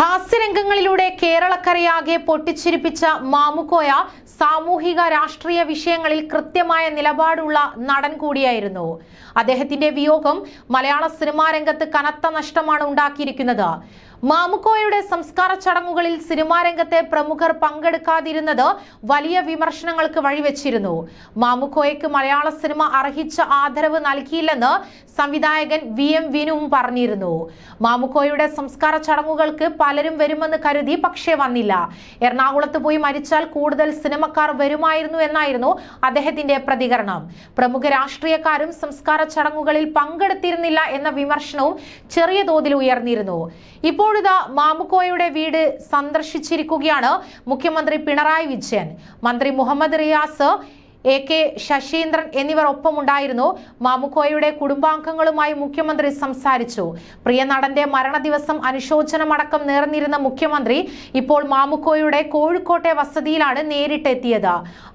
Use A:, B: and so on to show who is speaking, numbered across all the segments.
A: ഹാസ്യരംഗങ്ങളിലൂടെ കേരളക്കരയാകെ പൊട്ടിച്ചിരിപ്പിച്ച മാമുക്കോയ സാമൂഹിക രാഷ്ട്രീയ വിഷയങ്ങളിൽ കൃത്യമായ നിലപാടുള്ള നടൻ കൂടിയായിരുന്നു. അദ്ദേഹത്തിന്റെ വിയോഗം മലയാള സിനിമാ രംഗത്ത് കനത്ത നഷ്ടമാണ് ഉണ്ടാക്കിയിരിക്കുന്നത്. മാമുക്കോയുടെ സംസ്കാര ചടങ്ങുകളിൽ സിനിമാ രംഗത്തെ പ്രമുഖർ പങ്കെടുക്കാതിരുന്നത് വലിയ വിമർശനങ്ങൾക്ക് വഴിവെച്ചിരുന്നു. മാമുക്കോയ്ക്ക് മലയാള സിനിമ അർഹിച്ച ആദരവ് നൽകിയില്ലെന്ന് സംവിധായകൻ വി എം വിനുവും പറഞ്ഞിരുന്നു. മാമുക്കോയുടെ സംസ്കാര ചടങ്ങുകൾക്ക് പലരും വരുമെന്ന് കരുതി പക്ഷേ വന്നില്ല. എറണാകുളത്ത് പോയി മരിച്ചാൽ കൂടുതൽ സിനിമക്കാർ വരുമായിരുന്നു എന്നായിരുന്നു അദ്ദേഹത്തിന്റെ പ്രതികരണം. പ്രമുഖ രാഷ്ട്രീയക്കാരും സംസ്കാര ചടങ്ങുകളിൽ പങ്കെടുത്തിരുന്നില്ല എന്ന വിമർശനവും ചെറിയ തോതിൽ ഉയർന്നിരുന്നു. ഇപ്പോഴിതാ മാമുക്കോയുടെ വീട് സന്ദർശിച്ചിരിക്കുകയാണ് മുഖ്യമന്ത്രി പിണറായി വിജയൻ. മന്ത്രി മുഹമ്മദ് റിയാസ് എ കെ ശശീന്ദ്രൻ എന്നിവർ ഒപ്പമുണ്ടായിരുന്നു. മാമുക്കോയുടെ കുടുംബാംഗങ്ങളുമായി മുഖ്യമന്ത്രി സംസാരിച്ചു. പ്രിയ നടന്റെ മരണദിവസം അനുശോചനമടക്കം നേർന്നിരുന്ന മുഖ്യമന്ത്രി ഇപ്പോൾ മാമുക്കോയുടെ കോഴിക്കോട്ടെ വസതിയിലാണ് നേരിട്ടെത്തിയത്.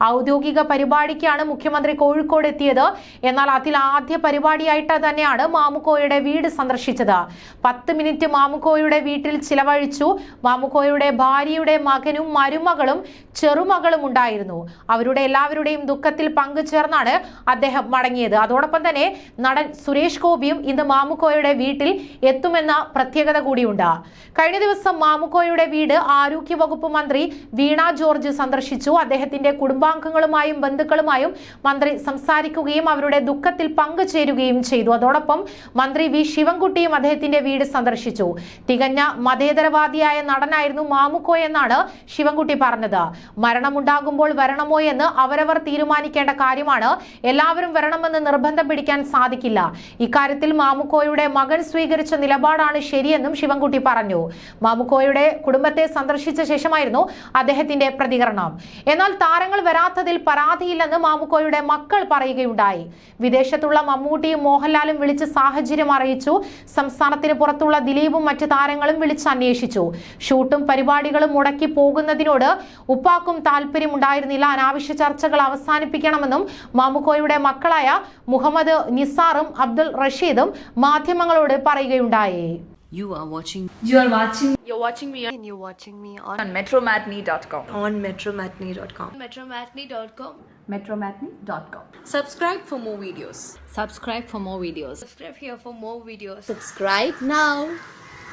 A: ഔദ്യോഗിക പരിപാടിക്കാണ് മുഖ്യമന്ത്രി കോഴിക്കോട് എത്തിയത്. എന്നാൽ അതിൽ ആദ്യ പരിപാടിയായിട്ട് തന്നെയാണ് മാമുക്കോയുടെ വീട് സന്ദർശിച്ചത്. പത്ത് മിനിറ്റ് മാമുക്കോയുടെ വീട്ടിൽ ചിലവഴിച്ചു. മാമുക്കോയുടെ ഭാര്യയുടെ മകനും മരുമകളും ചെറുമകളും ഉണ്ടായിരുന്നു അവരുടെ എല്ലാവരുടെയും ദുഃഖത്തിൽ പങ്കുചേർന്നാണ് അദ്ദേഹം മടങ്ങിയത്. അതോടൊപ്പം തന്നെ നടൻ സുരേഷ് ഗോപിയും ഇന്ന് മാമുക്കോയുടെ വീട്ടിൽ എത്തുമെന്ന പ്രത്യേകത കൂടിയുണ്ട്. കഴിഞ്ഞ ദിവസം മാമുക്കോയുടെ വീട് ആരോഗ്യ വകുപ്പ് മന്ത്രി വീണ ജോർജ് സന്ദർശിച്ചു. അദ്ദേഹത്തിന്റെ കുടുംബാംഗങ്ങളുമായും ബന്ധുക്കളുമായും മന്ത്രി സംസാരിക്കുകയും അവരുടെ ദുഃഖത്തിൽ പങ്കുചേരുകയും ചെയ്തു. അതോടൊപ്പം മന്ത്രി വി ശിവൻകുട്ടിയും അദ്ദേഹത്തിന്റെ വീട് സന്ദർശിച്ചു. തികഞ്ഞ മതേതരവാദിയായ നടനായിരുന്നു മാമുക്കോ എന്നാണ് ശിവൻകുട്ടി പറഞ്ഞത്. മരണമുണ്ടാകുമ്പോൾ വരണമോ എന്ന് അവരവർ തീരുമാനിക്കേണ്ട കാര്യമാണ്. എല്ലാവരും വരണമെന്ന് നിർബന്ധം പിടിക്കാൻ സാധിക്കില്ല. ഇക്കാര്യത്തിൽ മാമുക്കോയുടെ മകൻ സ്വീകരിച്ച നിലപാടാണ് ശരിയെന്നും ശിവൻകുട്ടി പറഞ്ഞു. മാമുക്കോയുടെ കുടുംബത്തെ സന്ദർശിച്ച ശേഷമായിരുന്നു അദ്ദേഹത്തിന്റെ പ്രതികരണം. എന്നാൽ താരങ്ങൾ വരാത്തതിൽ പരാതിയില്ലെന്ന് മാമുക്കോയുടെ മക്കൾ പറയുകയുണ്ടായി. വിദേശത്തുള്ള മമ്മൂട്ടിയും മോഹൻലാലും വിളിച്ച് സാഹചര്യം അറിയിച്ചു. സംസ്ഥാനത്തിന് പുറത്തുള്ള ദിലീപും മറ്റു താരങ്ങളും വിളിച്ച് അന്വേഷിച്ചു. ഷൂട്ടും പരിപാടികളും മുടക്കി പോകുന്നതിനോട് ഉപ്പാക്കും താല്പര്യമുണ്ടായിരുന്നില്ല. അനാവശ്യ ചർച്ചകൾ അവസാനിപ്പിക്കണമെന്നും മാമുക്കോയുടെ മക്കളായ മുഹമ്മദ് നിസാറും അബ്ദുൾ റഷീദും മാധ്യമങ്ങളോട് പറയുകയുണ്ടായി
B: You are watching
C: You are watching
D: You're watching me and you're watching me on,
B: on metromatney.com.
D: on metromatney.com.
C: metromatney.com.
B: Metromatney.com.
D: Subscribe for more videos.
B: Subscribe for more videos.
C: Subscribe here for more videos.
D: Subscribe now.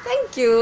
D: Thank you.